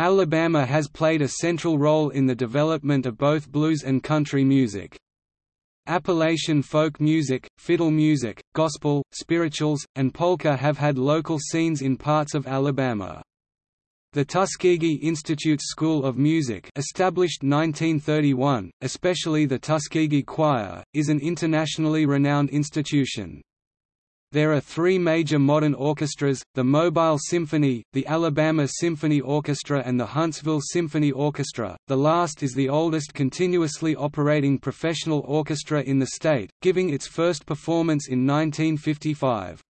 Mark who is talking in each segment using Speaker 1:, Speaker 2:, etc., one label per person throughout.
Speaker 1: Alabama has played a central role in the development of both blues and country music. Appalachian folk music, fiddle music, gospel, spirituals, and polka have had local scenes in parts of Alabama. The Tuskegee Institute School of Music established 1931, especially the Tuskegee Choir, is an internationally renowned institution. There are three major modern orchestras, the Mobile Symphony, the Alabama Symphony Orchestra and the Huntsville Symphony Orchestra, the last is the oldest continuously operating professional orchestra in the state, giving its first performance in 1955.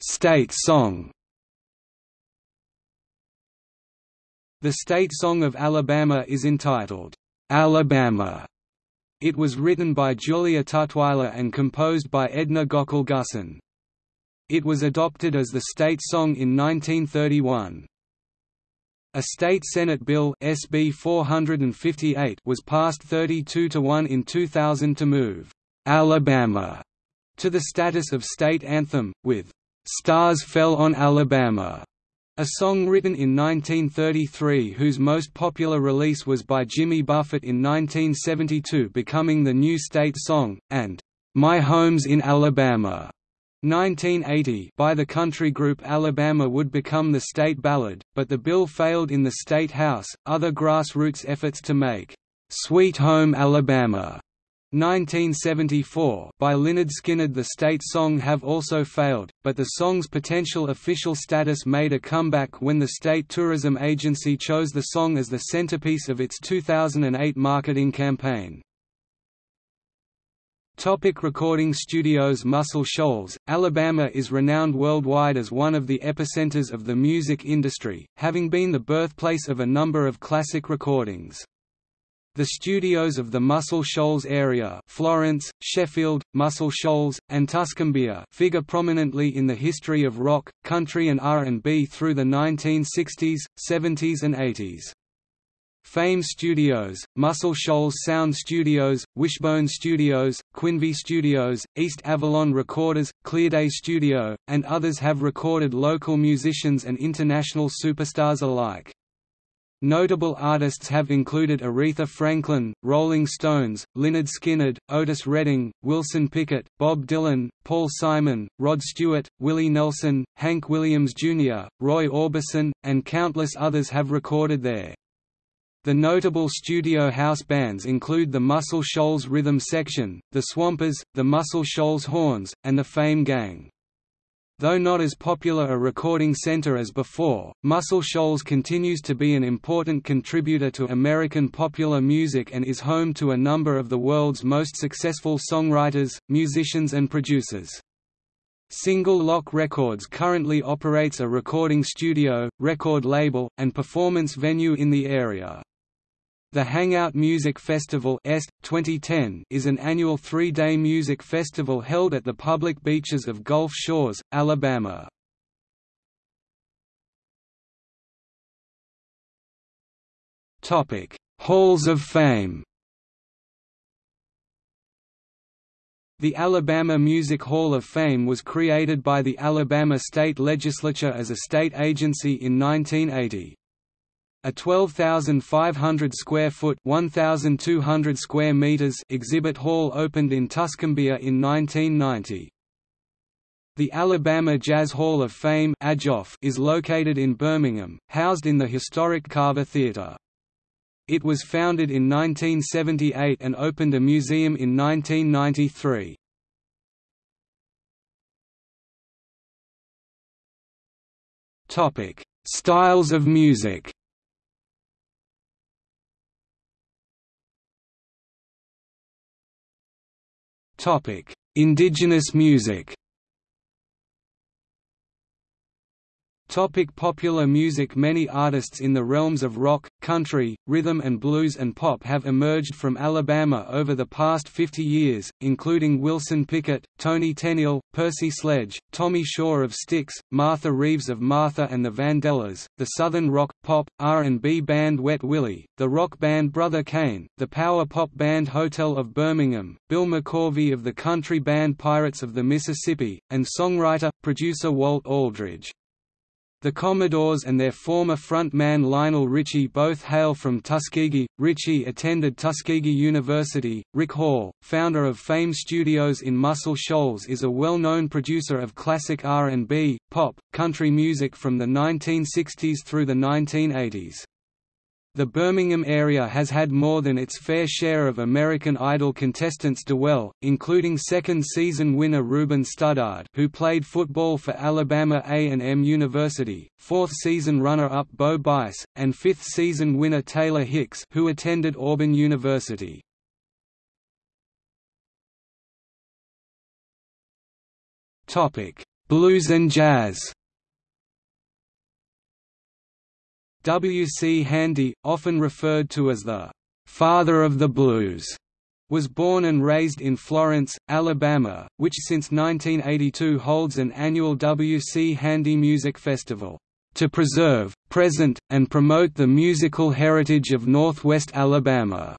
Speaker 1: State song The state song of Alabama is entitled, Alabama. It was written by Julia Tutwiler and composed by Edna Gockel-Gussen. It was adopted as the state song in 1931. A state Senate bill SB 458 was passed 32 to 1 in 2000 to move Alabama to the status of state anthem with Stars Fell on Alabama a song written in 1933 whose most popular release was by Jimmy Buffett in 1972 becoming the new state song, and "'My Home's in Alabama' 1980 by the country group Alabama would become the state ballad, but the bill failed in the state house. Other grassroots efforts to make Sweet Home Alabama 1974 by Lynyrd Skynyrd The state song have also failed, but the song's potential official status made a comeback when the state tourism agency chose the song as the centerpiece of its 2008 marketing campaign. Topic recording studios Muscle Shoals, Alabama is renowned worldwide as one of the epicenters of the music industry, having been the birthplace of a number of classic recordings. The studios of the Muscle Shoals area Florence, Sheffield, Muscle Shoals, and Tuscumbia figure prominently in the history of rock, country and R&B through the 1960s, 70s and 80s. Fame Studios, Muscle Shoals Sound Studios, Wishbone Studios, Quinvy Studios, East Avalon Recorders, Clearday Studio, and others have recorded local musicians and international superstars alike. Notable artists have included Aretha Franklin, Rolling Stones, Lynyrd Skynyrd, Otis Redding, Wilson Pickett, Bob Dylan, Paul Simon, Rod Stewart, Willie Nelson, Hank Williams Jr., Roy Orbison, and countless others have recorded there. The notable studio house bands include the Muscle Shoals Rhythm Section, the Swampers, the Muscle Shoals Horns, and the Fame Gang. Though not as popular a recording center as before, Muscle Shoals continues to be an important contributor to American popular music and is home to a number of the world's most successful songwriters, musicians and producers. Single Lock Records currently operates a recording studio, record label, and performance venue in the area. The Hangout Music Festival EST 2010 is an annual three-day music festival held at the public beaches of Gulf Shores, Alabama. Halls of Fame The Alabama Music Hall of Fame was created by the Alabama State Legislature as a state agency in 1980. A 12,500 square foot (1,200 square meters) exhibit hall opened in Tuscumbia in 1990. The Alabama Jazz Hall of Fame is located in Birmingham, housed in the historic Carver Theatre. It was founded in 1978 and opened a museum in 1993. Styles of music Topic: Indigenous music. Topic popular music Many artists in the realms of rock, country, rhythm and blues and pop have emerged from Alabama over the past 50 years, including Wilson Pickett, Toni Tennille, Percy Sledge, Tommy Shaw of Styx, Martha Reeves of Martha and the Vandellas, the southern rock, pop, R&B band Wet Willie, the rock band Brother Cane, the power pop band Hotel of Birmingham, Bill McCorvey of the country band Pirates of the Mississippi, and songwriter, producer Walt Aldridge. The Commodores and their former frontman Lionel Richie both hail from Tuskegee. Richie attended Tuskegee University. Rick Hall, founder of Fame Studios in Muscle Shoals, is a well-known producer of classic R&B, pop, country music from the 1960s through the 1980s. The Birmingham area has had more than its fair share of American Idol contestants dwell, including second-season winner Ruben Studdard who played football for Alabama A&M University, fourth-season runner-up Bo Bice, and fifth-season winner Taylor Hicks who attended Auburn University. Blues and jazz W. C. Handy, often referred to as the «father of the blues», was born and raised in Florence, Alabama, which since 1982 holds an annual W. C. Handy Music Festival, "...to preserve, present, and promote the musical heritage of Northwest Alabama."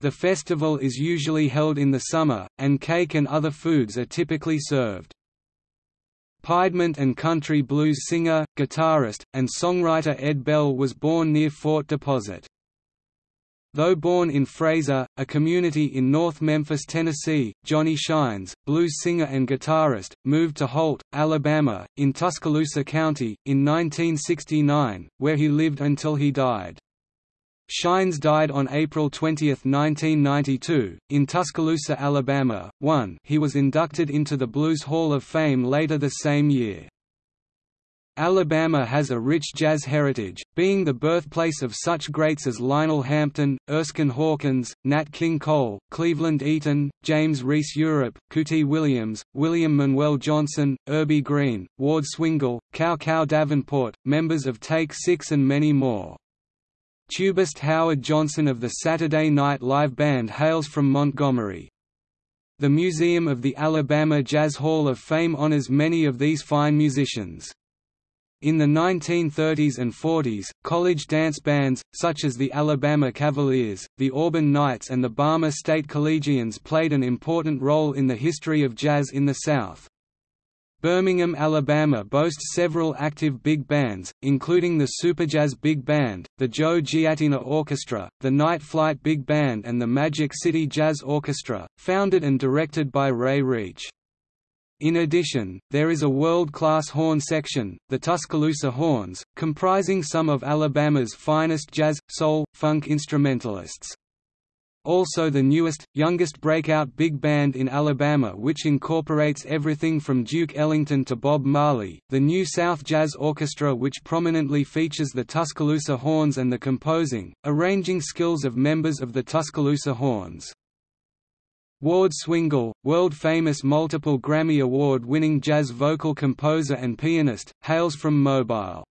Speaker 1: The festival is usually held in the summer, and cake and other foods are typically served. Piedmont and country blues singer, guitarist, and songwriter Ed Bell was born near Fort Deposit. Though born in Frayser, a community in North Memphis, Tennessee, Johnny Shines, blues singer and guitarist, moved to Holt, Alabama, in Tuscaloosa County, in 1969, where he lived until he died. Shines died on April 20, 1992, in Tuscaloosa, Alabama. 1 He was inducted into the Blues Hall of Fame later the same year. Alabama has a rich jazz heritage, being the birthplace of such greats as Lionel Hampton, Erskine Hawkins, Nat King Cole, Cleveland Eaton, James Reese Europe, Cootie Williams, William Manuel Johnson, Urbie Green, Ward Swingle, Cow Cow Davenport, members of Take Six and many more. Tubist Howard Johnson of the Saturday Night Live Band hails from Montgomery. The Museum of the Alabama Jazz Hall of Fame honors many of these fine musicians. In the 1930s and 40s, college dance bands, such as the Alabama Cavaliers, the Auburn Knights and the Bama State Collegians played an important role in the history of jazz in the South. Birmingham, Alabama boasts several active big bands, including the Superjazz Big Band, the Joe Giattina Orchestra, the Night Flight Big Band and the Magic City Jazz Orchestra, founded and directed by Ray Reach. In addition, there is a world-class horn section, the Tuscaloosa Horns, comprising some of Alabama's finest jazz, soul, funk instrumentalists also the newest, youngest breakout big band in Alabama which incorporates everything from Duke Ellington to Bob Marley, the New South Jazz Orchestra which prominently features the Tuscaloosa Horns and the composing, arranging skills of members of the Tuscaloosa Horns. Ward Swingle, world-famous multiple Grammy Award-winning jazz vocal composer and pianist, hails from Mobile.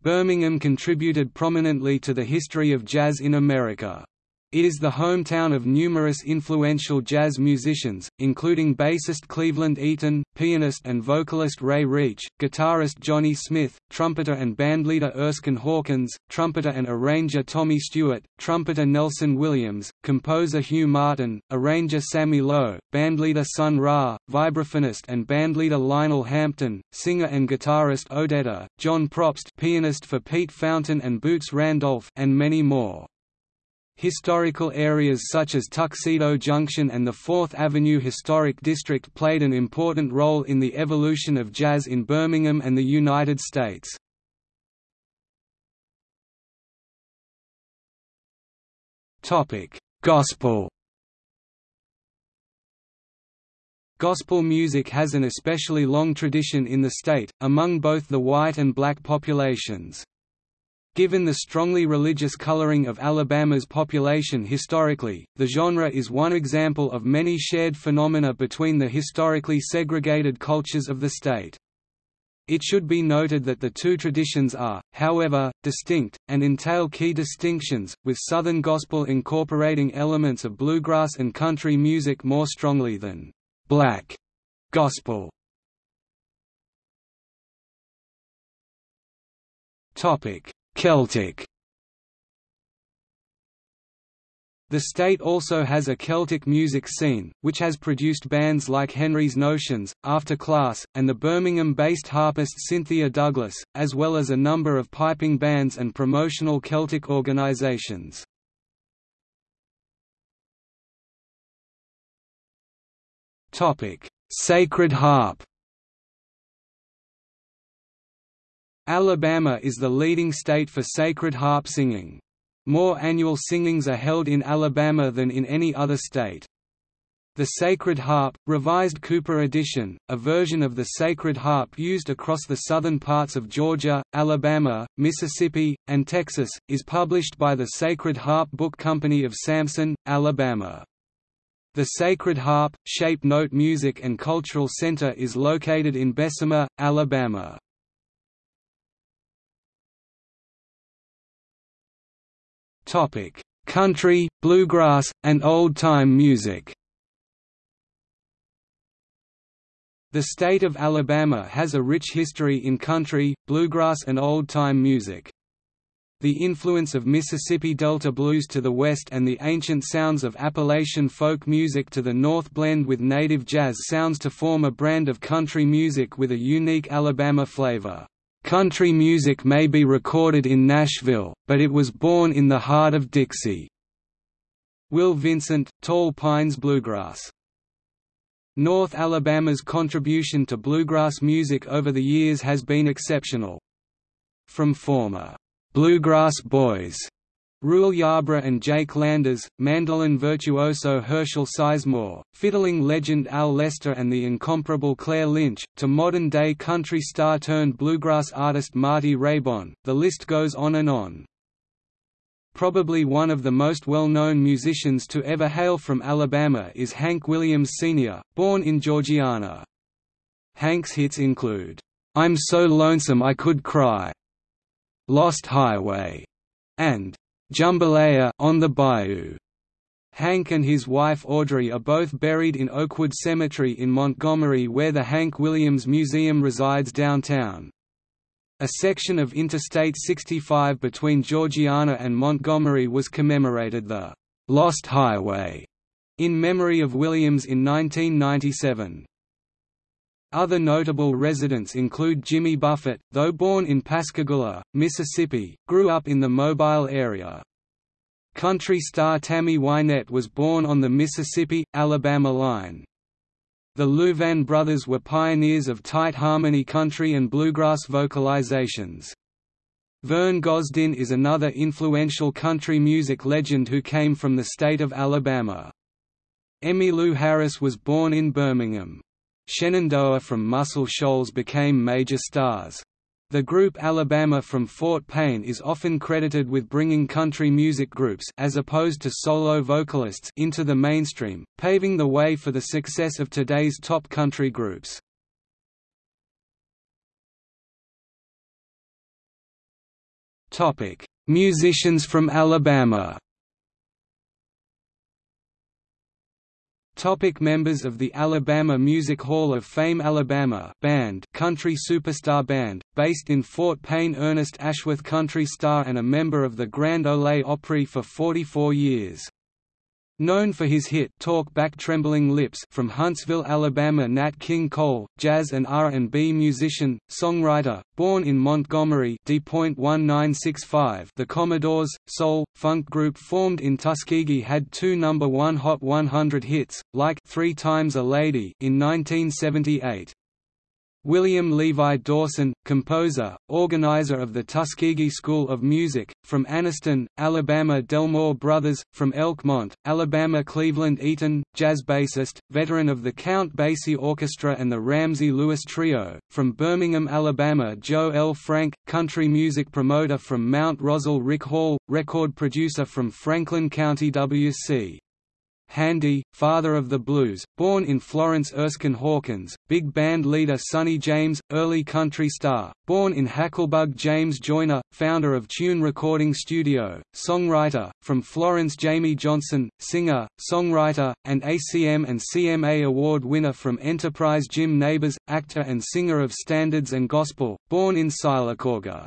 Speaker 1: Birmingham contributed prominently to the history of jazz in America. It is the hometown of numerous influential jazz musicians, including bassist Cleveland Eaton, pianist and vocalist Ray Reach, guitarist Johnny Smith, trumpeter and bandleader Erskine Hawkins, trumpeter and arranger Tommy Stewart, trumpeter Nelson Williams, composer Hugh Martin, arranger Sammy Lowe, bandleader Sun Ra, vibraphonist and bandleader Lionel Hampton, singer and guitarist Odetta, John Probst pianist for Pete Fountain and Boots Randolph and many more. Historical areas such as Tuxedo Junction and the Fourth Avenue Historic District played an important role in the evolution of jazz in Birmingham and the United States. Gospel Gospel music has an especially long tradition in the state, among both the white and black populations. Given the strongly religious coloring of Alabama's population historically, the genre is one example of many shared phenomena between the historically segregated cultures of the state. It should be noted that the two traditions are, however, distinct, and entail key distinctions, with Southern gospel incorporating elements of bluegrass and country music more strongly than black gospel. Celtic The state also has a Celtic music scene, which has produced bands like Henry's Notions, After Class, and the Birmingham-based harpist Cynthia Douglas, as well as a number of piping bands and promotional Celtic organisations. Sacred harp Alabama is the leading state for sacred harp singing. More annual singings are held in Alabama than in any other state. The Sacred Harp, Revised Cooper edition, a version of the Sacred Harp used across the southern parts of Georgia, Alabama, Mississippi, and Texas, is published by the Sacred Harp Book Company of Samson, Alabama. The Sacred Harp, Shape Note Music and Cultural Center is located in Bessemer, Alabama. Topic: Country, bluegrass, and old-time music. The state of Alabama has a rich history in country, bluegrass and old-time music. The influence of Mississippi Delta blues to the west and the ancient sounds of Appalachian folk music to the north blend with native jazz sounds to form a brand of country music with a unique Alabama flavor. Country music may be recorded in Nashville, but it was born in the heart of Dixie. Will Vincent, Tall Pines Bluegrass. North Alabama's contribution to bluegrass music over the years has been exceptional. From former bluegrass boys Rual Yarbrough and Jake Landers, mandolin virtuoso Herschel Sizemore, fiddling legend Al Lester and the incomparable Claire Lynch, to modern-day country star-turned-bluegrass artist Marty Raybon, the list goes on and on. Probably one of the most well-known musicians to ever hail from Alabama is Hank Williams Sr., born in Georgiana. Hank's hits include, "'I'm So Lonesome I Could Cry", "'Lost Highway", and Jambalaya on the Bayou. Hank and his wife Audrey are both buried in Oakwood Cemetery in Montgomery where the Hank Williams Museum resides downtown. A section of Interstate 65 between Georgiana and Montgomery was commemorated the «Lost Highway» in memory of Williams in 1997. Other notable residents include Jimmy Buffett, though born in Pascagoula, Mississippi, grew up in the Mobile area. Country star Tammy Wynette was born on the Mississippi-Alabama line. The Louvin brothers were pioneers of tight harmony country and bluegrass vocalizations. Vern Gosdin is another influential country music legend who came from the state of Alabama. Emmylou Harris was born in Birmingham. Shenandoah from Muscle Shoals became major stars. The group Alabama from Fort Payne is often credited with bringing country music groups as opposed to solo vocalists into the mainstream, paving the way for the success of today's top country groups. Topic: Musicians from Alabama. Topic members of the Alabama Music Hall of Fame Alabama band country superstar band, based in Fort Payne Ernest Ashworth country star and a member of the Grand Ole Opry for 44 years. Known for his hit "Talk Back Trembling Lips" from Huntsville, Alabama, Nat King Cole, jazz and R&B musician, songwriter, born in Montgomery, D.1965. The Commodores, soul funk group formed in Tuskegee had two number one Hot 100 hits, like Three Times a Lady" in 1978. William Levi Dawson, composer, organizer of the Tuskegee School of Music, from Anniston, Alabama Delmore Brothers, from Elkmont, Alabama Cleveland Eaton, jazz bassist, veteran of the Count Basie Orchestra and the Ramsey Lewis Trio, from Birmingham, Alabama Joe L. Frank, country music promoter from Mount Rosal Rick Hall, record producer from Franklin County W.C. Handy, father of the blues, born in Florence Erskine Hawkins, big band leader Sonny James, early country star, born in Hackleburg James Joyner, founder of Tune Recording Studio, songwriter, from Florence Jamey Johnson, singer, songwriter, and ACM and CMA Award winner from Enterprise Jim Nabors, actor and singer of standards and gospel, born in Sylacauga.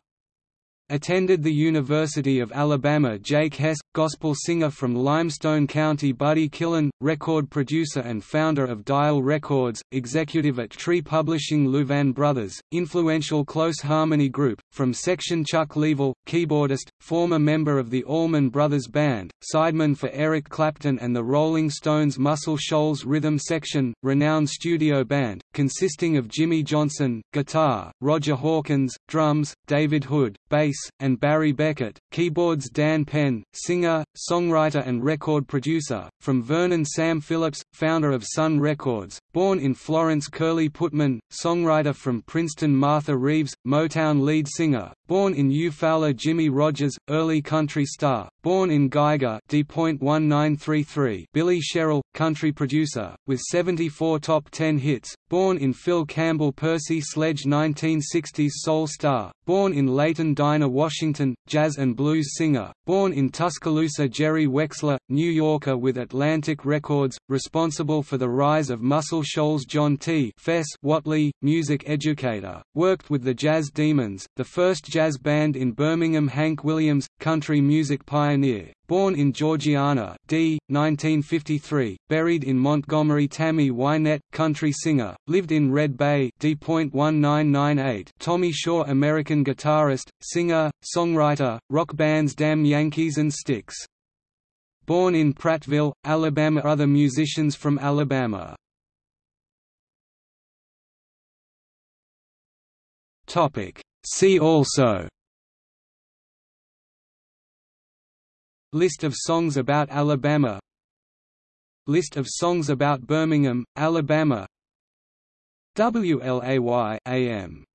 Speaker 1: Attended the University of Alabama Jake Hess, gospel singer from Limestone County Buddy Killen, record producer and founder of Dial Records, executive at Tree Publishing Louvin Brothers, influential close harmony group, from section Chuck Leavell, keyboardist, former member of the Allman Brothers Band, sideman for Eric Clapton and the Rolling Stones Muscle Shoals Rhythm Section, renowned studio band, consisting of Jimmy Johnson, guitar, Roger Hawkins, drums, David Hood, bass, and Barry Beckett, keyboards Dan Penn, singer, songwriter and record producer, from Vernon Sam Phillips, founder of Sun Records, born in Florence Curly Putman, songwriter from Princeton Martha Reeves, Motown lead singer, born in Eufaula Jimmie Rodgers, early country star, born in Geiger D.1933 Billy Sherrill, country producer, with 74 top 10 hits, born in Phil Campbell Percy Sledge 1960s soul star, born in Leighton Dinah Washington, jazz and blues singer, born in Tuscaloosa Jerry Wexler, New Yorker with Atlantic Records, responsible for the rise of Muscle Shoals John T. Fess Whatley, music educator, worked with the Jazz Demons, the first jazz band in Birmingham Hank Williams, country music pioneer, born in Georgiana, d. 1953, buried in Montgomery Tammy Wynette, country singer, lived in Red Bay d.1998 Tommy Shaw American guitarist, singer, songwriter, rock bands Damn Yankees and Styx. Born in Prattville, Alabama Other musicians from Alabama. See also. List of songs about Alabama. List of songs about Birmingham, Alabama. WLAY AM